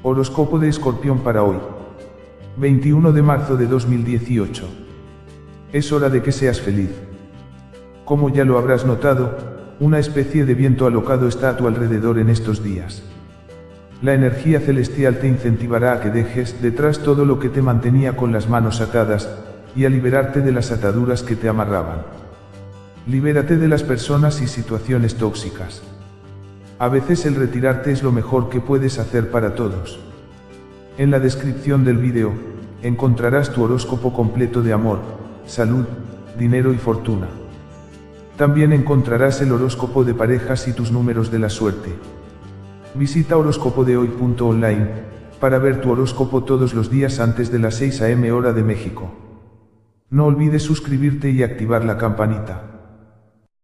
Horóscopo de Escorpión para hoy. 21 de marzo de 2018. Es hora de que seas feliz. Como ya lo habrás notado, una especie de viento alocado está a tu alrededor en estos días. La energía celestial te incentivará a que dejes detrás todo lo que te mantenía con las manos atadas, y a liberarte de las ataduras que te amarraban. Libérate de las personas y situaciones tóxicas. A veces el retirarte es lo mejor que puedes hacer para todos. En la descripción del vídeo, encontrarás tu horóscopo completo de amor, salud, dinero y fortuna. También encontrarás el horóscopo de parejas y tus números de la suerte. Visita horóscopodehoy.online para ver tu horóscopo todos los días antes de las 6 am hora de México. No olvides suscribirte y activar la campanita.